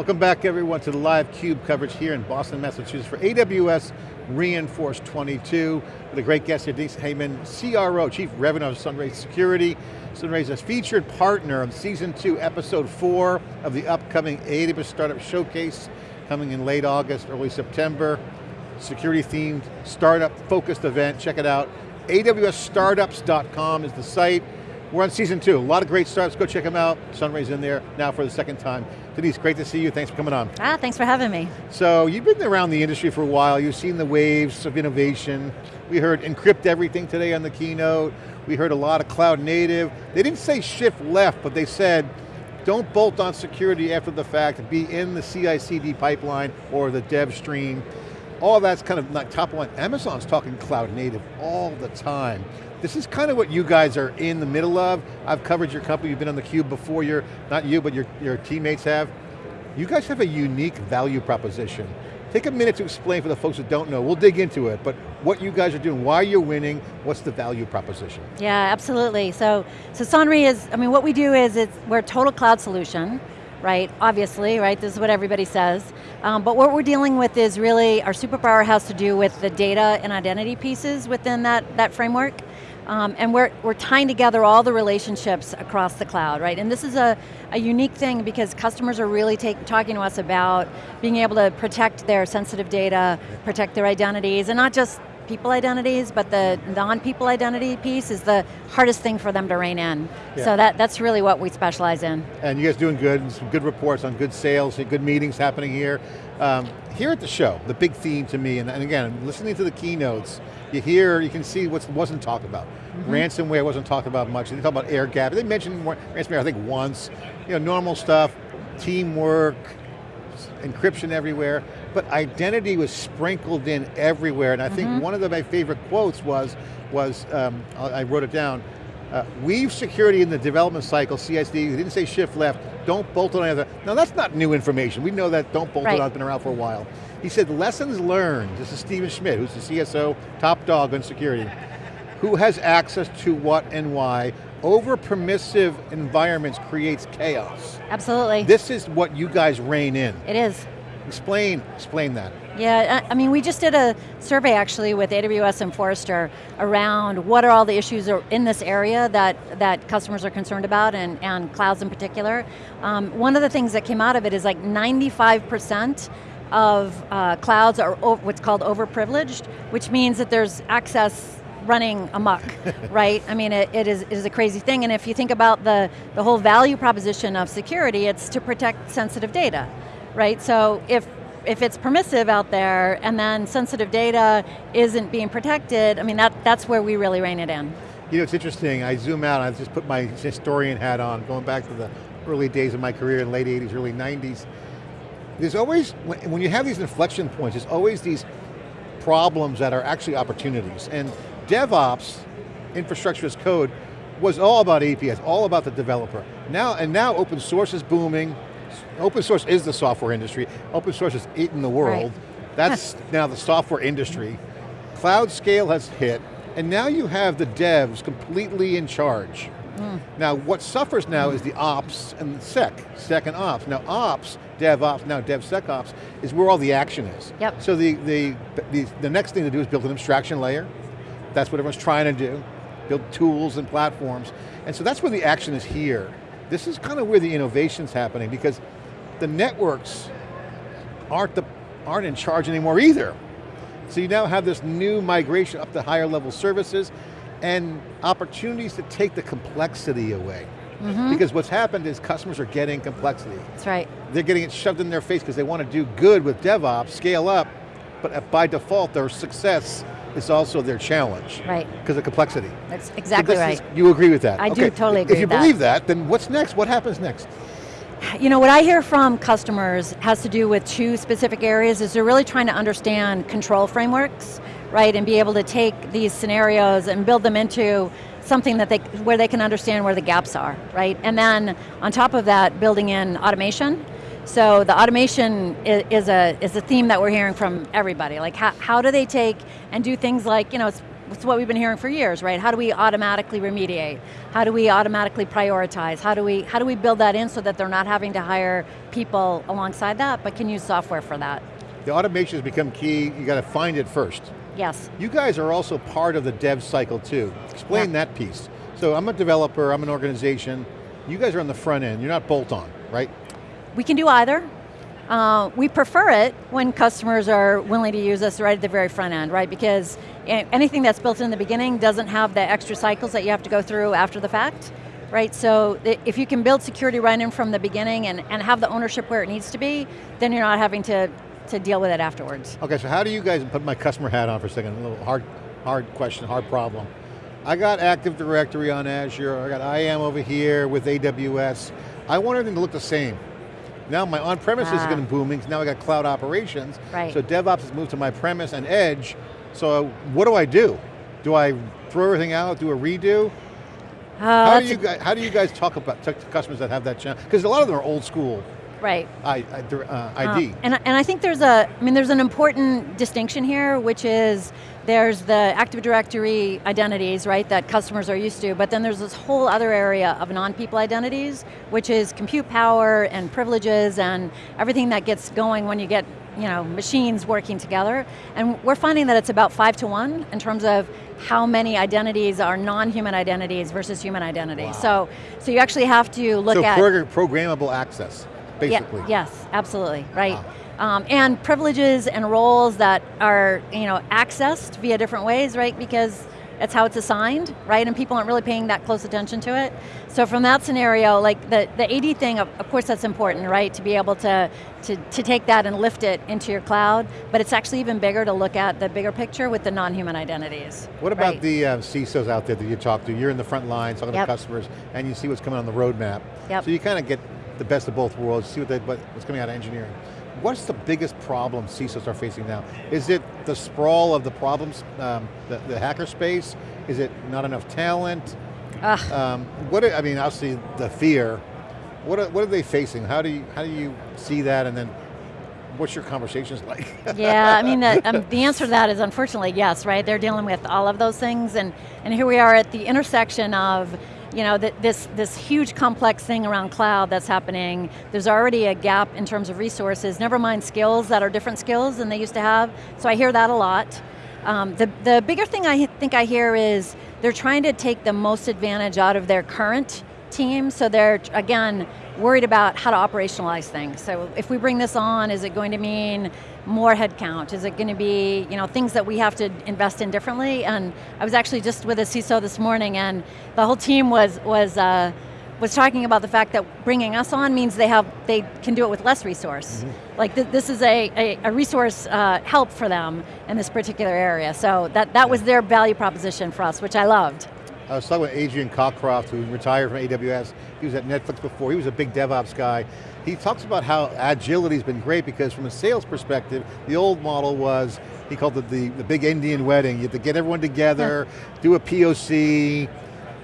Welcome back everyone to the live CUBE coverage here in Boston, Massachusetts for AWS re:Inforce 22 with a great guest here, Denise Hayman, CRO, Chief Revenue of Sonrai Security. Sonrai is a featured partner of season two, episode four of the upcoming AWS Startup Showcase coming in late August, early September. Security themed, startup focused event, check it out. AWSstartups.com is the site. We're on season two, a lot of great startups, go check them out. Sonrai's in there now for the second time. Denise, great to see you, thanks for coming on. Ah, thanks for having me. So, you've been around the industry for a while, you've seen the waves of innovation. We heard encrypt everything today on the keynote. We heard a lot of cloud native. They didn't say shift left, but they said, don't bolt on security after the fact, be in the CI/CD pipeline or the dev stream. All that's kind of not top line. Amazon's talking cloud native all the time. This is kind of what you guys are in the middle of. I've covered your company, you've been on the cube before, you're, not you, but your, your teammates have. You guys have a unique value proposition. Take a minute to explain for the folks that don't know, we'll dig into it, but what you guys are doing, why you're winning, what's the value proposition? Yeah, absolutely. So, so Sonrai is, I mean, what we do is it's, we're a total cloud solution, right? Obviously, right? This is what everybody says. Um, but what we're dealing with is really, our superpower has to do with the data and identity pieces within that, that framework. Um, and we're, we're tying together all the relationships across the cloud, right? And this is a, a unique thing because customers are really take, talking to us about being able to protect their sensitive data, protect their identities, and not just people identities, but the non-people identity piece is the hardest thing for them to rein in. Yeah. So that, that's really what we specialize in. And you guys doing good, and some good reports on good sales, good meetings happening here. Um, here at the show, the big theme to me, and, and again, listening to the keynotes, you hear, you can see what wasn't talked about. Mm -hmm. Ransomware wasn't talked about much. They talk about air gap. They mentioned ransomware, I think once. You know, normal stuff, teamwork, encryption everywhere, but identity was sprinkled in everywhere, and I think mm -hmm. one of the, my favorite quotes was, was um, I wrote it down, uh, weave security in the development cycle, CSD, they didn't say shift left, don't bolt on anything. Now that's not new information, we know that don't bolt right. on, it's been around for a while. He said lessons learned, this is Stephen Schmidt, who's the CSO, top dog on security. Who has access to what and why, over permissive environments creates chaos. Absolutely. This is what you guys rein in. It is. Explain, explain that. Yeah, I mean, we just did a survey actually with AWS and Forrester around what are all the issues in this area that, that customers are concerned about and, and clouds in particular. Um, one of the things that came out of it is like 95% of uh, clouds are what's called overprivileged, which means that there's access running amok, right? I mean, it, it, is, it is a crazy thing, and if you think about the, the whole value proposition of security, it's to protect sensitive data, right? So if, if it's permissive out there, and then sensitive data isn't being protected, I mean, that, that's where we really rein it in. You know, it's interesting, I zoom out, I just put my historian hat on, going back to the early days of my career in late 80s, early 90s. There's always, when you have these inflection points, there's always these problems that are actually opportunities. And DevOps, infrastructure as code, was all about APIs, all about the developer. Now, and now open source is booming. Open source is the software industry. Open source is eating the world. Right. That's now the software industry. Cloud scale has hit, and now you have the devs completely in charge. Mm. Now what suffers now is the ops and the sec, sec and ops. Now ops, DevOps, now DevSecOps, is where all the action is. Yep. So the, the, the, the next thing to do is build an abstraction layer, that's what everyone's trying to do, build tools and platforms. And so that's where the action is here. This is kind of where the innovation's happening because the networks aren't, the, aren't in charge anymore either. So you now have this new migration up to higher level services and opportunities to take the complexity away. Mm -hmm. Because what's happened is customers are getting complexity. That's right. They're getting it shoved in their face because they want to do good with DevOps, scale up, but by default their success is also their challenge. Right. Because of complexity. That's exactly so right. Is, you agree with that? I okay. do totally agree If you believe that. then what's next? What happens next? You know, what I hear from customers has to do with two specific areas, is they're really trying to understand control frameworks, right, and be able to take these scenarios and build them into something that they, where they can understand where the gaps are, right? And then, on top of that, building in automation, so the automation is a, is a theme that we're hearing from everybody. Like how, how do they take and do things like, you know, it's what we've been hearing for years, right? How do we automatically remediate? How do we automatically prioritize? How do we, how do we build that in so that they're not having to hire people alongside that, but can use software for that? The automation has become key, you got to find it first. Yes. You guys are also part of the dev cycle too. Explain Yeah. that piece. So I'm a developer, I'm an organization, you guys are on the front end, you're not bolt-on, right? We can do either. Uh, we prefer it when customers are willing to use us right at the very front end, right? Because anything that's built in the beginning doesn't have the extra cycles that you have to go through after the fact, right? So if you can build security right in from the beginning and, and have the ownership where it needs to be, then you're not having to, to deal with it afterwards. Okay, so how do you guys, put my customer hat on for a second, a little hard, hard question, hard problem. I got Active Directory on Azure, I got IAM over here with AWS. I want everything to look the same. Now my on-premise is Ah. getting booming, now I got cloud operations. Right. So DevOps has moved to my premise and edge, so what do I do? Do I throw everything out, do a redo? Uh, How do you guys, how do you guys talk about, talk to customers that have that challenge? Because a lot of them are old school right. I, I, uh, Uh, ID. and, and I think there's a, I mean there's an important distinction here, which is there's the Active Directory identities, right, that customers are used to, but then there's this whole other area of non-people identities, which is compute power and privileges and everything that gets going when you get you know, machines working together. And we're finding that it's about five to one in terms of how many identities are non-human identities versus human identities. So, so you actually have to look so at- progr- programmable access, basically. yeah, yes, absolutely, right. Um, and privileges and roles that are you know accessed via different ways, right? Because that's how it's assigned, right? And people aren't really paying that close attention to it. So from that scenario, like the, the AD thing, of, of course that's important, right? To be able to, to, to take that and lift it into your cloud, but it's actually even bigger to look at the bigger picture with the non-human identities. What about right? the uh, CISOs out there that you talk to? You're in the front line talking Yep. to customers and you see what's coming on the roadmap. Yep. So you kind of get the best of both worlds, see what they, what's coming out of engineering. What's the biggest problem CISOs are facing now? Is it the sprawl of the problems, um, the, the hacker space? Is it not enough talent? Um, what, are- I mean, obviously the fear. What are, what are they facing? How do you, how do you see that and then what's your conversations like? Yeah, I mean, the, um, the answer to that is unfortunately yes, right? They're dealing with all of those things, and, and here we are at the intersection of you know, th this, this huge complex thing around cloud that's happening. There's already a gap in terms of resources, never mind skills that are different skills than they used to have, so I hear that a lot. Um, the, the bigger thing I think I hear is they're trying to take the most advantage out of their current team, so they're, again, worried about how to operationalize things. So if we bring this on, is it going to mean more headcount? Is it going to be you know, things that we have to invest in differently? And I was actually just with a CISO this morning and the whole team was, was, uh, was talking about the fact that bringing us on means they, have, they can do it with less resource. Like th this is a, a, a resource uh, help for them in this particular area. So that, that was their value proposition for us, which I loved. I was talking with Adrian Cockcroft, who retired from AWS. He was at Netflix before. He was a big DevOps guy. He talks about how agility's been great because from a sales perspective, the old model was, he called it the, the big Indian wedding. You had to get everyone together, do a POC,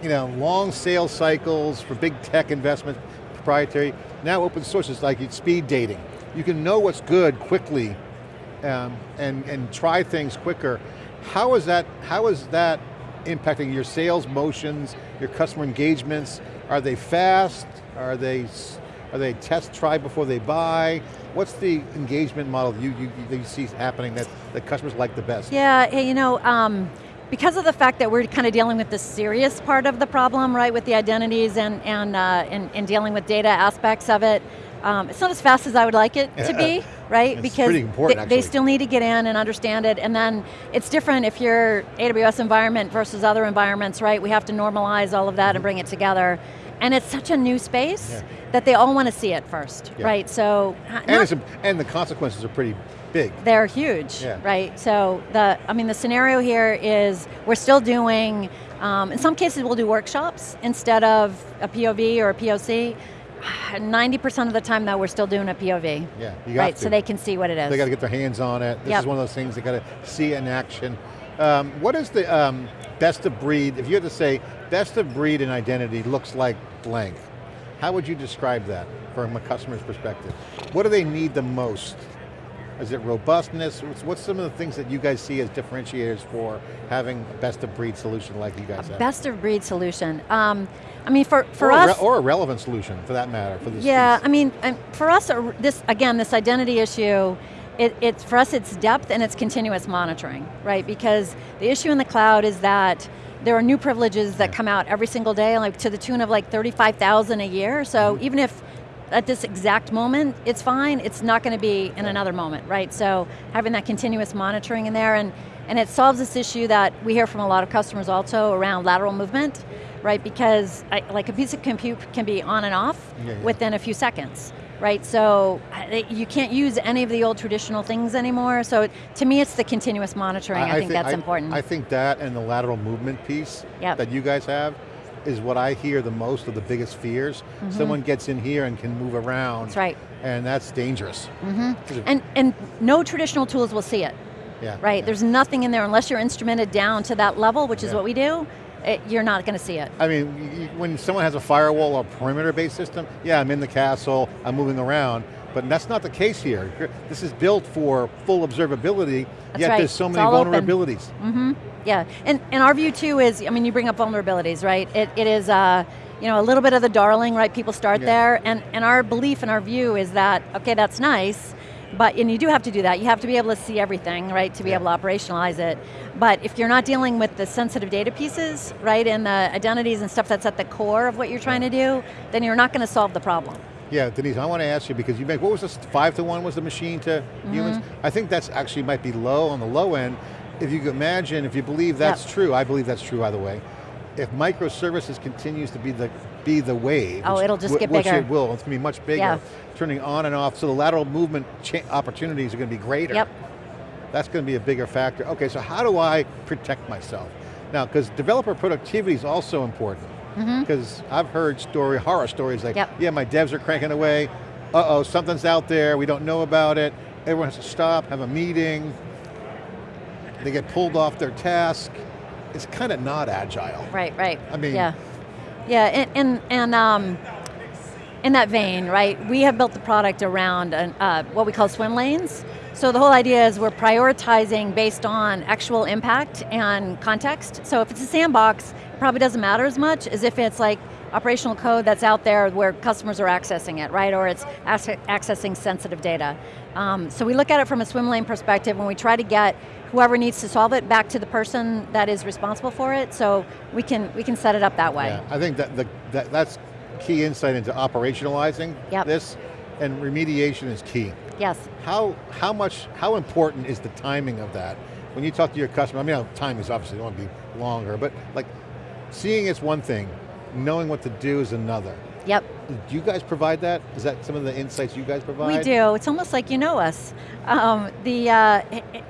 you know, long sales cycles for big tech investment, proprietary. Now open source is like speed dating. You can know what's good quickly um, and, and try things quicker. How is that, how is that impacting your sales motions, your customer engagements? Are they fast? Are they, are they test, try before they buy? What's the engagement model you, you, that you see happening that, that customers like the best? Yeah, you know, um, because of the fact that we're kind of dealing with the serious part of the problem, right, with the identities and, and, uh, and, and dealing with data aspects of it, um, it's not as fast as I would like it to be, right? It's because they, they still need to get in and understand it, and then it's different if you're AWS environment versus other environments, right? We have to normalize all of that and bring it together. And it's such a new space Yeah. that they all want to see it first, Yeah. right? So, And, not- it's a, and the consequences are pretty big. they're huge, Yeah. right? So the, I mean, the scenario here is we're still doing. Um, in some cases, we'll do workshops instead of a POV or a POC. 90% of the time, though, we're still doing a POV. Yeah, you got right, to. so they can see what it is. They got to get their hands on it. This Yep. is one of those things they got to see in action. Um, what is the um, best of breed, if you had to say, best of breed in identity looks like blank, how would you describe that from a customer's perspective? What do they need the most? Is it robustness? What's, some of the things that you guys see as differentiators for having a best of breed solution like you guys have? Best of breed solution. Um, I mean, for, for or us- A or a relevant solution, for that matter, for this Yeah, piece. I mean, for us, this again, this identity issue, it, it's for us, it's depth and it's continuous monitoring, right? Because the issue in the cloud is that there are new privileges that come out every single day, like to the tune of like 35,000 a year. So Mm-hmm. even if at this exact moment it's fine, it's not going to be in another moment, right? So having that continuous monitoring in there, and, and it solves this issue that we hear from a lot of customers also around lateral movement, right? Because I, like a piece of compute can be on and off Yeah, yeah. within a few seconds, right? So you can't use any of the old traditional things anymore. So to me, it's the continuous monitoring. I, think, that's I- important. I think that and the lateral movement piece Yep. that you guys have is what I hear the most of the biggest fears. Someone gets in here and can move around. That's right. And that's dangerous. Mm-hmm. and and no traditional tools will see it, yeah, right? yeah. There's nothing in there unless you're instrumented down to that level, which is Yeah. what we do. It, you're not going to see it. I mean, when someone has a firewall or perimeter-based system, yeah, I'm in the castle, I'm moving around, but that's not the case here. This is built for full observability, That's yet right. there's so many all open. vulnerabilities. Yeah, and, and our view too is, I mean, you bring up vulnerabilities, right? It, it is, uh, you know, a little bit of the darling, right? People start Yeah. there, and, and our belief and our view is that, okay, that's nice, but, and you do have to do that, you have to be able to see everything, right, to be Yeah. able to operationalize it. But if you're not dealing with the sensitive data pieces, right, and the identities and stuff that's at the core of what you're trying to do, then you're not going to solve the problem. Yeah, Denise, I want to ask you because you make, what was this, five to one was the machine to Mm-hmm. humans? I think that's actually might be low on the low end. If you could imagine, if you believe that's Yep. true, I believe that's true, by the way. If microservices continues to be the be the wave, Oh, which- it'll just get which bigger. it will, it's going to be much bigger, Yeah. turning on and off, so the lateral movement opportunities are going to be greater. Yep. That's going to be a bigger factor. Okay, so how do I protect myself? Now, because developer productivity is also important. Mm-hmm. Because I've heard story, horror stories like, Yep. yeah, my devs are cranking away, uh-oh, something's out there, we don't know about it, everyone has to stop, have a meeting, they get pulled off their task. It's kind of not agile. Right, right. I mean- yeah, yeah, and and, and um, in that vein, right? We have built the product around an, uh, what we call swim lanes. So the whole idea is we're prioritizing based on actual impact and context. So if it's a sandbox, it probably doesn't matter as much as if it's like operational code that's out there where customers are accessing it, right? Or it's accessing sensitive data. Um, so we look at it from a swim lane perspective when we try to get whoever needs to solve it back to the person that is responsible for it. So we can we can set it up that way. Yeah, I think that, the, that that's key insight into operationalizing Yep. this, and remediation is key. Yes. How, how much, how important is the timing of that? When you talk to your customer, I mean, time is obviously going to be longer, but like, seeing is one thing, knowing what to do is another. Yep. Do you guys provide that? Is that some of the insights you guys provide? We do. It's almost like you know us. Um, the uh,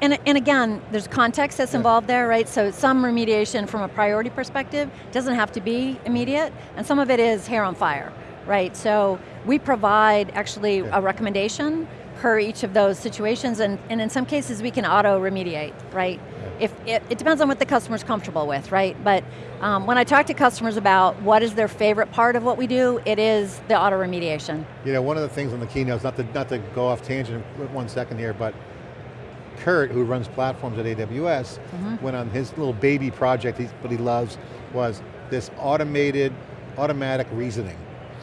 and, and again, there's context that's involved there, right? So some remediation from a priority perspective doesn't have to be immediate, and some of it is hair on fire, right? So we provide actually a recommendation per each of those situations, and, and in some cases we can auto remediate, right? If it, it depends on what the customer's comfortable with, right? But um, when I talk to customers about what is their favorite part of what we do, it is the auto remediation. You know, one of the things on the keynotes, not to, not to go off tangent one second here, but Kurt, who runs platforms at AWS, Mm-hmm. went on his little baby project, what he loves, was this automated, automatic reasoning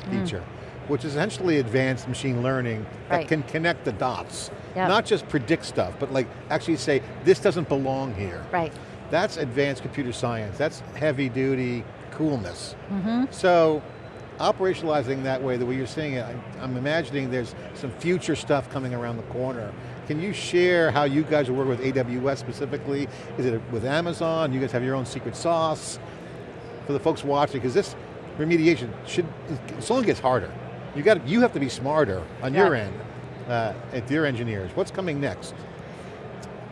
feature, which is essentially advanced machine learning that Mm. Right. can connect the dots. Yep. Not just predict stuff, but like actually say, this doesn't belong here. Right. That's advanced computer science. That's heavy duty coolness. Mm-hmm. So operationalizing that way, the way you're seeing it, I- I'm imagining there's some future stuff coming around the corner. Can you share how you guys are working with AWS specifically? Is it with Amazon? You guys have your own secret sauce? For the folks watching, because this remediation should, it only gets harder. You got, you have to be smarter on your end, uh, at your engineers. What's coming next?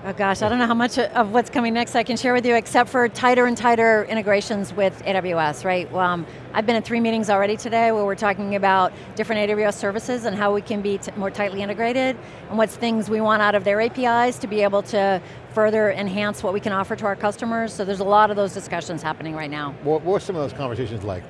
Oh gosh, I don't know how much of what's coming next I can share with you except for tighter and tighter integrations with AWS, right? Um, I've been in three meetings already today where we're talking about different AWS services and how we can be more tightly integrated and what's things we want out of their APIs to be able to further enhance what we can offer to our customers. So there's a lot of those discussions happening right now. What, what were some of those conversations like?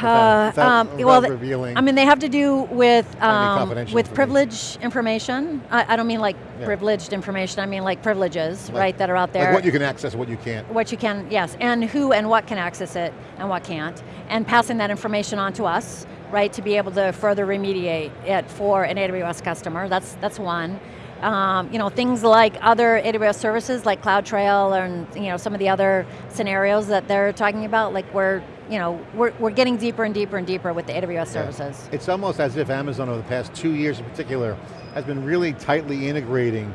Without- without- um, without well. I mean, they have to do with um, with information. privilege information. I, I don't mean like Yeah. privileged information. I mean like privileges, Like- right, that are out there. Like what you can access, what you can't. what you can, yes, and who and what can access it and what can't, and passing that information on to us, right, to be able to further remediate it for an AWS customer. That's that's one. Um, you know, things like other AWS services like CloudTrail and you know some of the other scenarios that they're talking about, like we're you know we're we're getting deeper and deeper and deeper with the AWS Yeah. services. It's almost as if Amazon over the past two years in particular has been really tightly integrating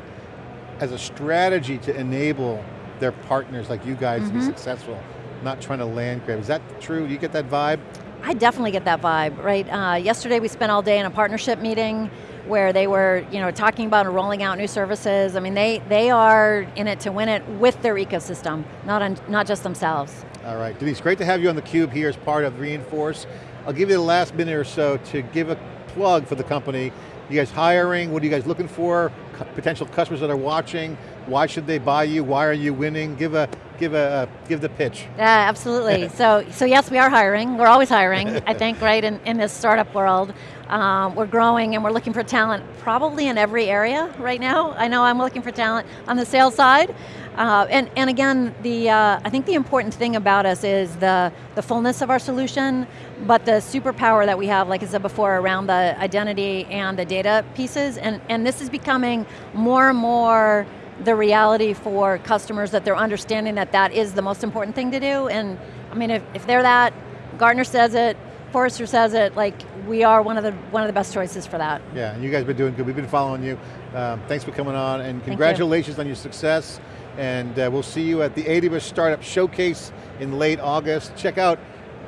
as a strategy to enable their partners like you guys to be Mhm. successful, not trying to land grab. Is that true? Do you get that vibe? I definitely get that vibe, right? Uh, yesterday we spent all day in a partnership meeting where they were, you know, talking about and rolling out new services. I mean, they they are in it to win it with their ecosystem, not on, not just themselves. All right, Denise, great to have you on theCUBE here as part of Reinforce. I'll give you the last minute or so to give a plug for the company. You guys hiring, what are you guys looking for? Potential customers that are watching, why should they buy you? Why are you winning? Give a, give a, give the pitch. Yeah, absolutely. so, so yes, we are hiring. We're always hiring, I think, right, in, in this startup world. Um, we're growing and we're looking for talent probably in every area right now. I know I'm looking for talent on the sales side. Uh, and, and again, the, uh, I think the important thing about us is the, the fullness of our solution, but the superpower that we have, like I said before, around the identity and the data pieces. And, and this is becoming more and more the reality for customers that they're understanding that that is the most important thing to do. And I mean, if, if they're that, Gartner says it, Forrester says it, like we are one of the one of the best choices for that. Yeah, and you guys have been doing good. We've been following you. Um, thanks for coming on, and you. congratulations on your success. And uh, we'll see you at the AWS Startup Showcase in late August. Check out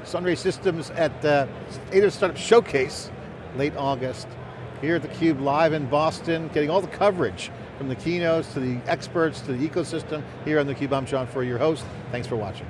Sonrai Systems at uh, AWS Startup Showcase, late August. Here at theCUBE, live in Boston, getting all the coverage from the keynotes to the experts to the ecosystem. Here on theCUBE, I'm John Furrier, your host. Thanks for watching.